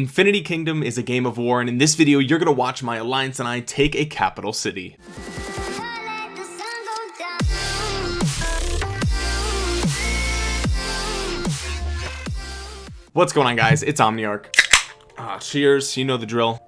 Infinity Kingdom is a game of war and in this video you're gonna watch my alliance and I take a capital city. What's going on guys? It's Omniarch. Ah, cheers. You know the drill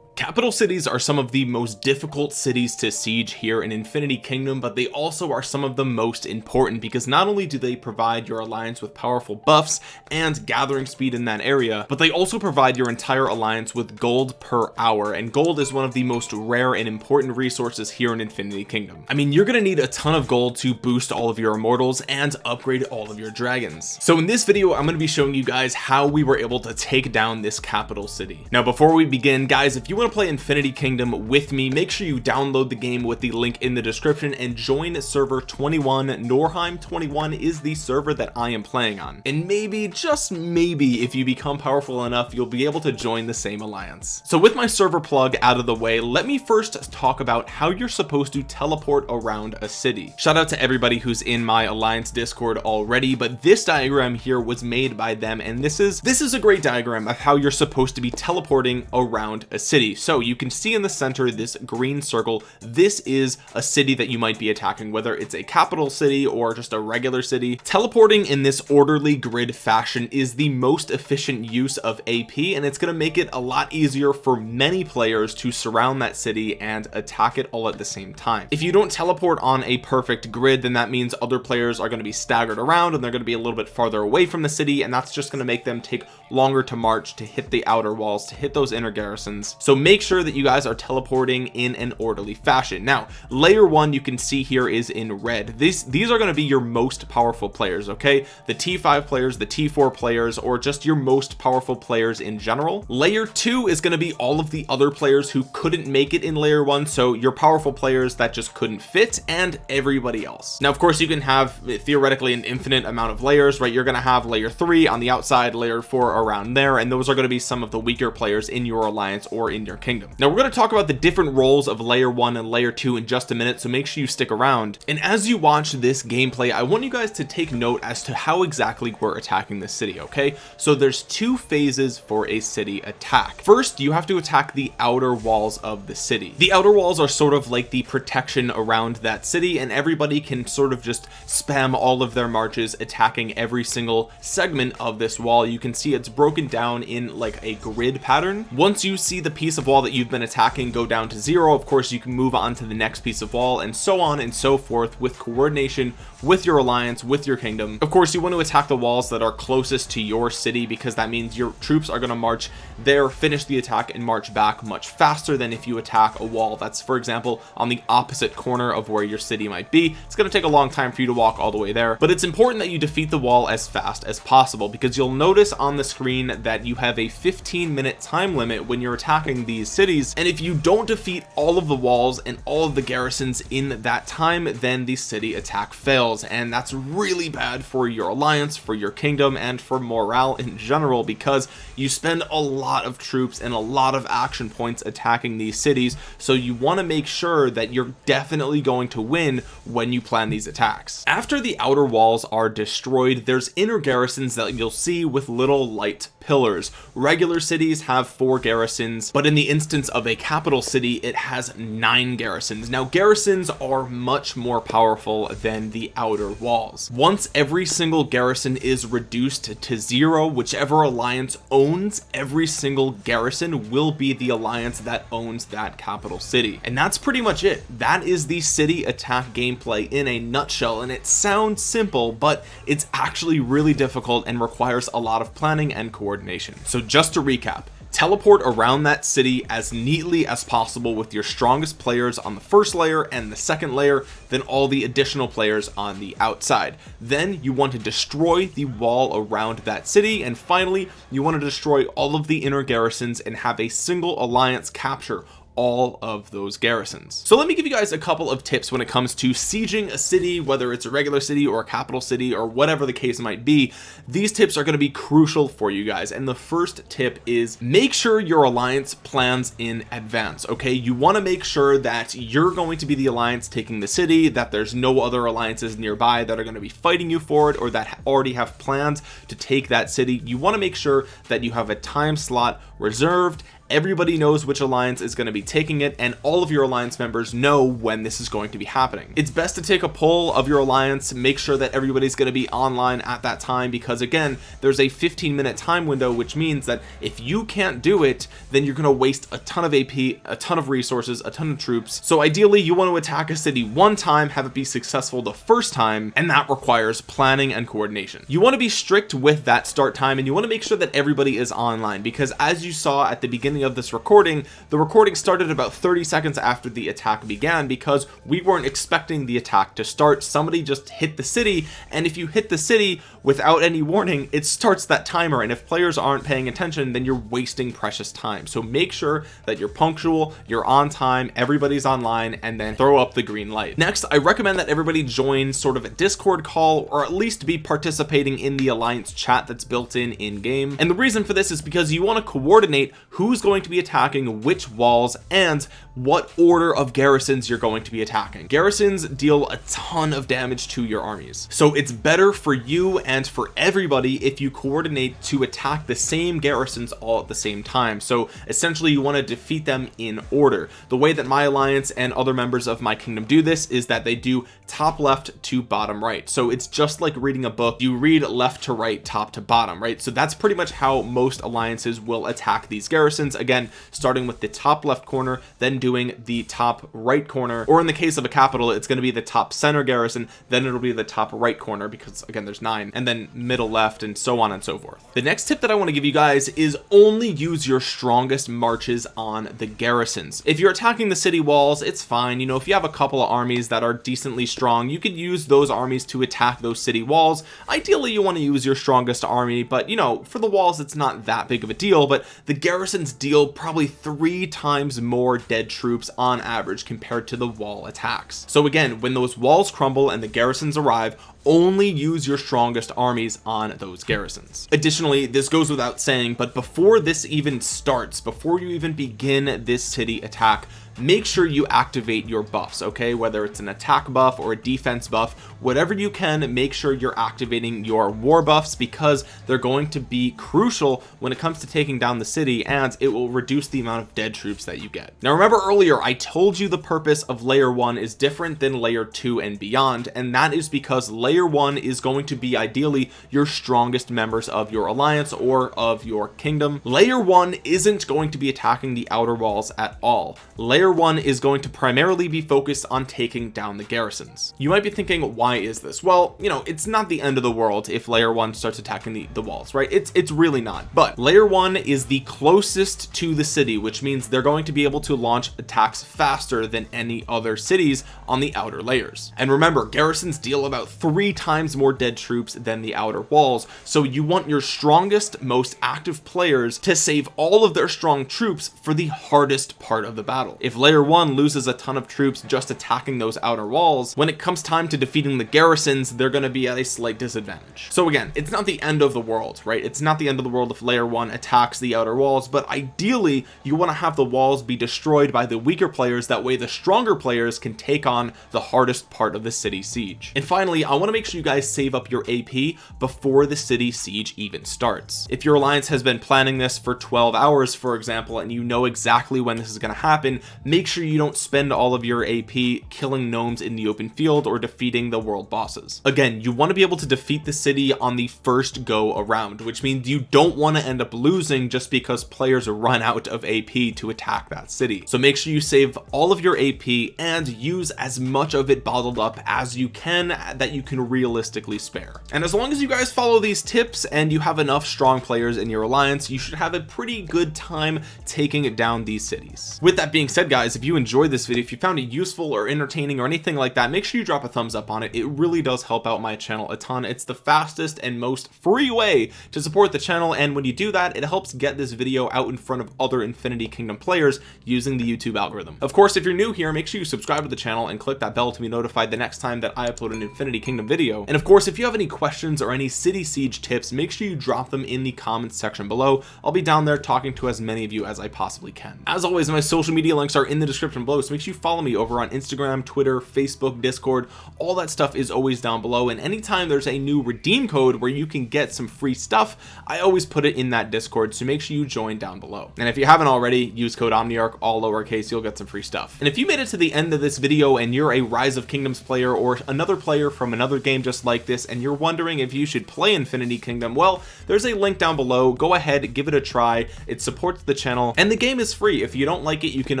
capital cities are some of the most difficult cities to siege here in infinity kingdom but they also are some of the most important because not only do they provide your alliance with powerful buffs and gathering speed in that area but they also provide your entire alliance with gold per hour and gold is one of the most rare and important resources here in infinity kingdom. I mean you're gonna need a ton of gold to boost all of your immortals and upgrade all of your dragons. So in this video I'm going to be showing you guys how we were able to take down this capital city. Now before we begin guys if you want to play Infinity Kingdom with me make sure you download the game with the link in the description and join server 21 Norheim 21 is the server that I am playing on. And maybe just maybe if you become powerful enough you'll be able to join the same alliance. So with my server plug out of the way let me first talk about how you're supposed to teleport around a city. Shout out to everybody who's in my alliance discord already but this diagram here was made by them and this is this is a great diagram of how you're supposed to be teleporting around a city so you can see in the center this green circle. This is a city that you might be attacking whether it's a capital city or just a regular city. Teleporting in this orderly grid fashion is the most efficient use of AP and it's going to make it a lot easier for many players to surround that city and attack it all at the same time. If you don't teleport on a perfect grid then that means other players are going to be staggered around and they're going to be a little bit farther away from the city and that's just going to make them take longer to march to hit the outer walls to hit those inner garrisons. So make sure that you guys are teleporting in an orderly fashion. Now layer one you can see here is in red. These these are going to be your most powerful players okay? The t5 players the t4 players or just your most powerful players in general. Layer two is going to be all of the other players who couldn't make it in layer one so your powerful players that just couldn't fit and everybody else. Now of course you can have uh, theoretically an infinite amount of layers right? You're going to have layer three on the outside layer four around there and those are going to be some of the weaker players in your alliance or in your kingdom. Now we're going to talk about the different roles of layer one and layer two in just a minute so make sure you stick around. And as you watch this gameplay I want you guys to take note as to how exactly we're attacking the city okay? So there's two phases for a city attack. First you have to attack the outer walls of the city. The outer walls are sort of like the protection around that city and everybody can sort of just spam all of their marches attacking every single segment of this wall. You can see it's broken down in like a grid pattern. Once you see the piece of wall that you've been attacking go down to zero. Of course you can move on to the next piece of wall and so on and so forth with coordination with your alliance with your kingdom. Of course you want to attack the walls that are closest to your city because that means your troops are going to march there finish the attack and march back much faster than if you attack a wall that's for example on the opposite corner of where your city might be. It's going to take a long time for you to walk all the way there but it's important that you defeat the wall as fast as possible because you'll notice on the screen that you have a 15 minute time limit when you're attacking these cities and if you don't defeat all of the walls and all of the garrisons in that time then the city attack fails and that's really bad for your alliance for your kingdom and for morale in general because you spend a lot of troops and a lot of action points attacking these cities so you want to make sure that you're definitely going to win when you plan these attacks. After the outer walls are destroyed there's inner garrisons that you'll see with little light pillars. Regular cities have four garrisons but in the instance of a capital city it has nine garrisons. Now garrisons are much more powerful than the outer walls. Once every single garrison is reduced to zero whichever alliance owns every single garrison will be the alliance that owns that capital city. And that's pretty much it. That is the city attack gameplay in a nutshell. And it sounds simple but it's actually really difficult and requires a lot of planning and coordination. Coordination so just to recap teleport around that city as neatly as possible with your strongest players on the first layer and the second layer then all the additional players on the outside. Then you want to destroy the wall around that city and finally you want to destroy all of the inner garrisons and have a single alliance capture all of those garrisons. So let me give you guys a couple of tips when it comes to sieging a city whether it's a regular city or a capital city or whatever the case might be. These tips are going to be crucial for you guys. And the first tip is make sure your alliance plans in advance okay? You want to make sure that you're going to be the alliance taking the city that there's no other alliances nearby that are going to be fighting you for it or that already have plans to take that city. You want to make sure that you have a time slot reserved everybody knows which alliance is going to be taking it and all of your alliance members know when this is going to be happening. It's best to take a poll of your alliance make sure that everybody's going to be online at that time because again there's a 15 minute time window which means that if you can't do it then you're going to waste a ton of AP a ton of resources a ton of troops. So ideally you want to attack a city one time have it be successful the first time and that requires planning and coordination. You want to be strict with that start time and you want to make sure that everybody is online because as you saw at the beginning beginning of this recording the recording started about 30 seconds after the attack began because we weren't expecting the attack to start. Somebody just hit the city and if you hit the city without any warning it starts that timer. And if players aren't paying attention then you're wasting precious time. So make sure that you're punctual you're on time everybody's online and then throw up the green light. Next I recommend that everybody join sort of a discord call or at least be participating in the alliance chat that's built in in game and the reason for this is because you want to coordinate who's going to be attacking which walls and what order of garrisons you're going to be attacking. Garrisons deal a ton of damage to your armies. So it's better for you and for everybody if you coordinate to attack the same garrisons all at the same time. So essentially you want to defeat them in order. The way that my alliance and other members of my kingdom do this is that they do top left to bottom right. So it's just like reading a book. You read left to right top to bottom right? So that's pretty much how most alliances will attack these garrisons again starting with the top left corner then doing the top right corner. Or in the case of a capital it's going to be the top center garrison then it'll be the top right corner because again there's nine and then middle left and so on and so forth. The next tip that I want to give you guys is only use your strongest marches on the garrisons. If you're attacking the city walls it's fine. You know if you have a couple of armies that are decently strong you could use those armies to attack those city walls. Ideally you want to use your strongest army but you know for the walls it's not that big of a deal but the garrisons deal probably three times more dead troops on average compared to the wall attacks. So again when those walls crumble and the garrisons arrive only use your strongest armies on those garrisons. Additionally this goes without saying but before this even starts before you even begin this city attack make sure you activate your buffs okay? Whether it's an attack buff or a defense buff whatever you can make sure you're activating your war buffs because they're going to be crucial when it comes to taking down the city and it will reduce the amount of dead troops that you get. Now remember earlier I told you the purpose of layer one is different than layer two and beyond and that is because layer one is going to be ideally your strongest members of your alliance or of your kingdom. Layer one isn't going to be attacking the outer walls at all. Layer layer one is going to primarily be focused on taking down the garrisons. You might be thinking why is this? Well you know it's not the end of the world if layer one starts attacking the, the walls right? It's it's really not. But layer one is the closest to the city which means they're going to be able to launch attacks faster than any other cities on the outer layers. And remember garrisons deal about three times more dead troops than the outer walls. So you want your strongest most active players to save all of their strong troops for the hardest part of the battle. If layer one loses a ton of troops just attacking those outer walls. When it comes time to defeating the garrisons they're going to be at a slight disadvantage. So again it's not the end of the world right? It's not the end of the world if layer one attacks the outer walls but ideally you want to have the walls be destroyed by the weaker players. That way the stronger players can take on the hardest part of the city siege. And finally I want to make sure you guys save up your AP before the city siege even starts. If your alliance has been planning this for 12 hours for example and you know exactly when this is going to happen make sure you don't spend all of your AP killing gnomes in the open field or defeating the world bosses. Again you want to be able to defeat the city on the first go around which means you don't want to end up losing just because players run out of AP to attack that city. So make sure you save all of your AP and use as much of it bottled up as you can that you can realistically spare. And as long as you guys follow these tips and you have enough strong players in your alliance you should have a pretty good time taking down these cities. With that being said guys if you enjoyed this video if you found it useful or entertaining or anything like that make sure you drop a thumbs up on it. It really does help out my channel a ton. It's the fastest and most free way to support the channel and when you do that it helps get this video out in front of other infinity kingdom players using the youtube algorithm. Of course if you're new here make sure you subscribe to the channel and click that bell to be notified the next time that I upload an infinity kingdom video. And of course if you have any questions or any city siege tips make sure you drop them in the comments section below. I'll be down there talking to as many of you as I possibly can. As always my social media links are in the description below. So make sure you follow me over on Instagram Twitter Facebook Discord. All that stuff is always down below. And anytime there's a new redeem code where you can get some free stuff I always put it in that discord. So make sure you join down below. And if you haven't already use code omniarch all lowercase. You'll get some free stuff. And if you made it to the end of this video and you're a rise of kingdoms player or another player from another game just like this and you're wondering if you should play infinity kingdom well there's a link down below. Go ahead give it a try. It supports the channel. And the game is free. If you don't like it you can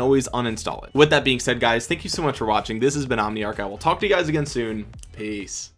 always uninstall it. With that being said guys thank you so much for watching. This has been omniarch. I will talk to you guys again soon. Peace